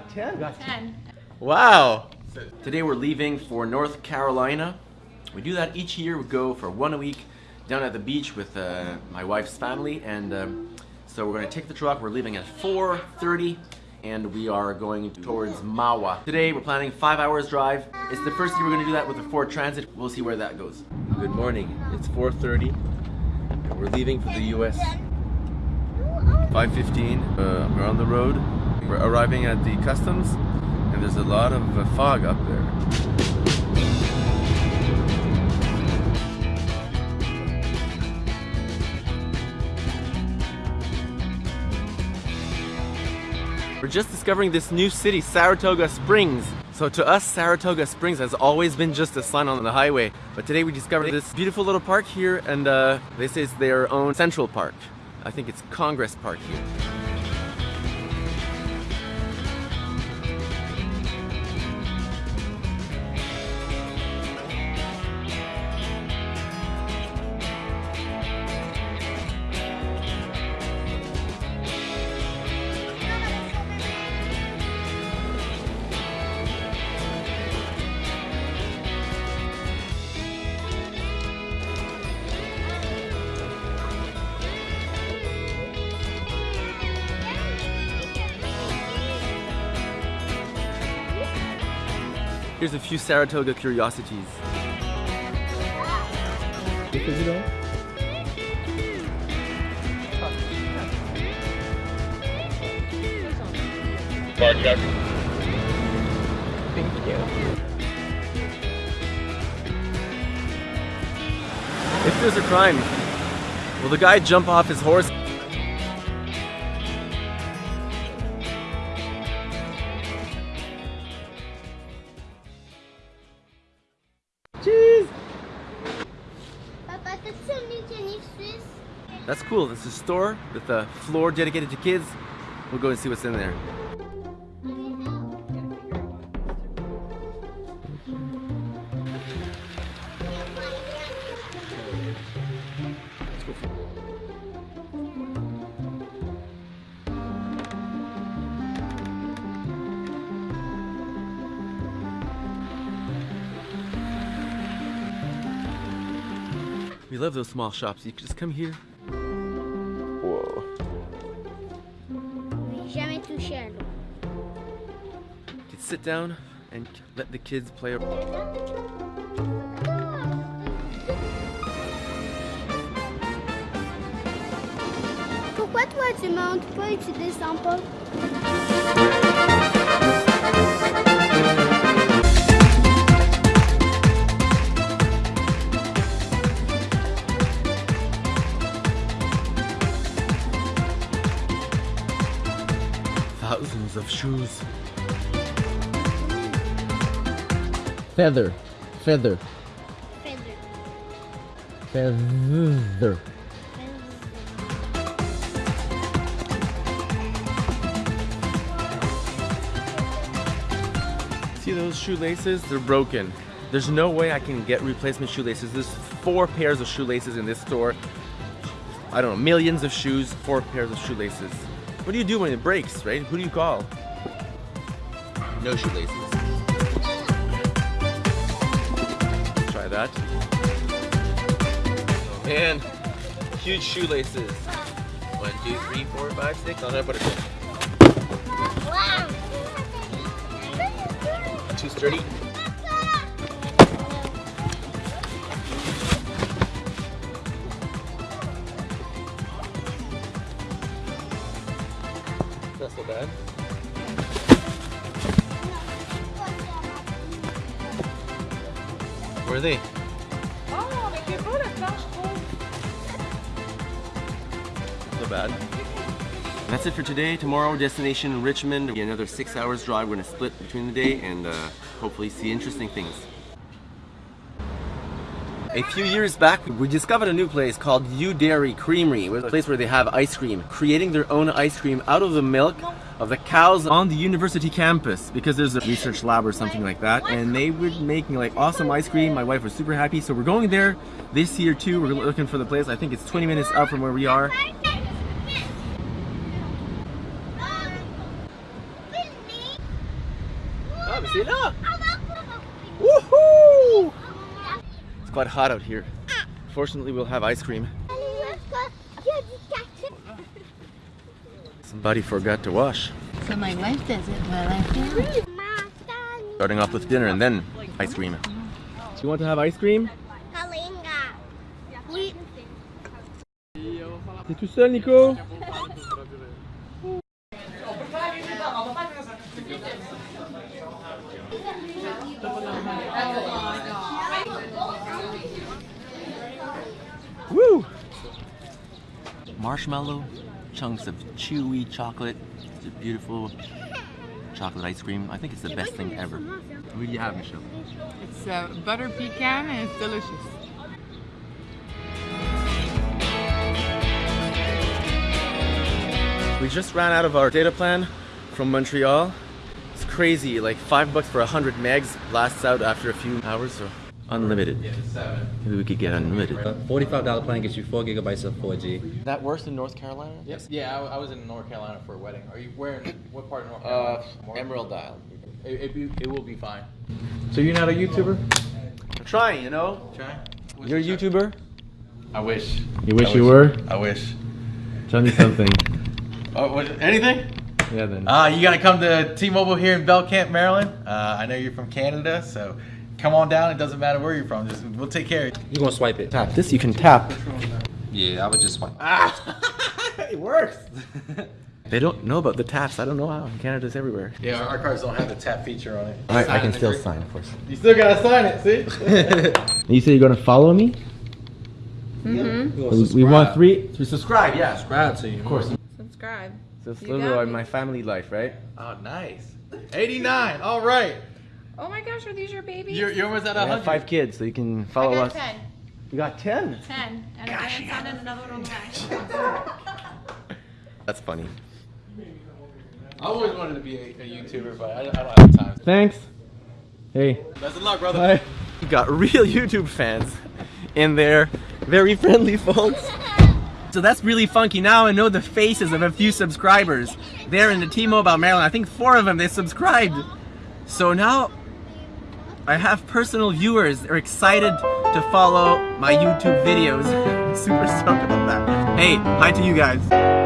got 10? Got 10. Wow! Today we're leaving for North Carolina. We do that each year. We go for one a week down at the beach with uh, my wife's family and um, so we're going to take the truck. We're leaving at 4.30 and we are going towards Mahwah. Today we're planning five hours drive. It's the first year we're going to do that with the Ford Transit. We'll see where that goes. Good morning. It's 4.30 and we're leaving for the US. 5.15. Uh, we're on the road. We're arriving at the customs and there's a lot of uh, fog up there. We're just discovering this new city, Saratoga Springs. So to us, Saratoga Springs has always been just a sign on the highway. But today we discovered this beautiful little park here and uh, this is their own Central Park. I think it's Congress Park here. Here's a few Saratoga curiosities. Thank you. If there's a crime, will the guy jump off his horse? That's cool. It's a store with a floor dedicated to kids. We'll go and see what's in there. We love those small shops. You can just come here. Whoa. Jamais touché à. You can sit down and let the kids play. Pourquoi toi tu montes pas et tu descends pas? Thousands of shoes. Feather. Feather. Feather. Feather. See those shoelaces? They're broken. There's no way I can get replacement shoelaces. There's four pairs of shoelaces in this store. I don't know, millions of shoes, four pairs of shoelaces. What do you do when it breaks, right? Who do you call? No shoelaces. Try that. Oh man, huge shoelaces. One, two, three, four, five, six. I'll never put it Wow! Too sturdy. Bad. Where are they? Oh, mais c'est beau le plan, je. So bad. That's it for today. Tomorrow, destination Richmond. Another six hours drive. We're gonna split between the day and uh, hopefully see interesting things. A few years back, we discovered a new place called UDairy Creamery. It was a place where they have ice cream, creating their own ice cream out of the milk of the cows on the university campus because there's a research lab or something like that. And they were making like awesome ice cream. My wife was super happy. So we're going there this year too. We're looking for the place. I think it's 20 minutes up from where we are. Woohoo! It's quite hot out here. Fortunately, we'll have ice cream. Somebody forgot to wash. So my wife does it while I film. Starting off with dinner and then ice cream. Do you want to have ice cream? Oui. T'es tout seul, Nico Marshmallow, chunks of chewy chocolate, it's a beautiful chocolate ice cream. I think it's the best thing ever. What do you have, Michelle? It's uh, butter pecan and it's delicious. We just ran out of our data plan from Montreal. It's crazy, like five bucks for 100 megs lasts out after a few hours, so unlimited. Maybe we could get unlimited. $45 plan gets you 4 gigabytes of 4G. That worse than North Carolina? Yes. Yeah, I, I was in North Carolina for a wedding. Are you where? in- What part of North Uh, Carolina? More- Emerald Isle. It, it, be- it will be fine. So you're not a YouTuber? I'm trying, you know? Try. You're a YouTuber? I wish. You wish I you were? I wish. Tell me something. Oh, what, anything? Yeah, then. Uh, you gotta come to T-Mobile here in Belcamp, Maryland. Uh, I know you're from Canada, so come on down. It doesn't matter where you're from. Just we'll take care of you. You're gonna swipe it. Tap this, you can tap. Yeah, I would just swipe. Ah! it works! they don't know about the taps. I don't know how. Canada's everywhere. Yeah, our, our cars don't have the tap feature on it. Alright, I can still sign, of course. You still gotta sign it. See? You say you're gonna follow me? Mm-hmm. We, we want three. To subscribe, yeah. Subscribe to you. Of course. Subscribe. So it's a You little got my family life, right? oh, nice. 89. All right. Oh my gosh, are these your babies? You're, you're almost at I 100. have five kids, so you can follow I follow got us. 10. You got ten? 10. And I haven't found another one on the back. That's funny. I always wanted to be a, a YouTuber, but I, I don't have time. Thanks. Hey. Best of luck, brother. Bye. You got real YouTube fans in there. Very friendly folks. So that's really funky. Now I know the faces of a few subscribers. There in the T-Mobile Maryland. I think four of them, they subscribed. So now I have personal viewers. They're excited to follow my YouTube videos. Super stoked about that. Hey, hi to you guys.